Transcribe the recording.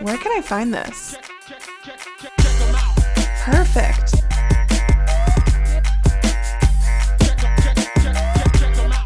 Where can I find this? Perfect.